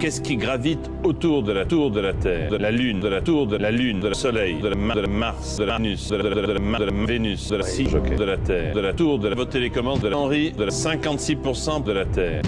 Qu'est-ce qui gravite autour de la tour de la Terre De la Lune, de la tour de la Lune, de le Soleil, de, la de Mars, de la Vénus, de la, de de la de la Vénus, de la Cige, de la Terre, de la tour, de la votre télécommande, de la Henri, de la 56% de la Terre.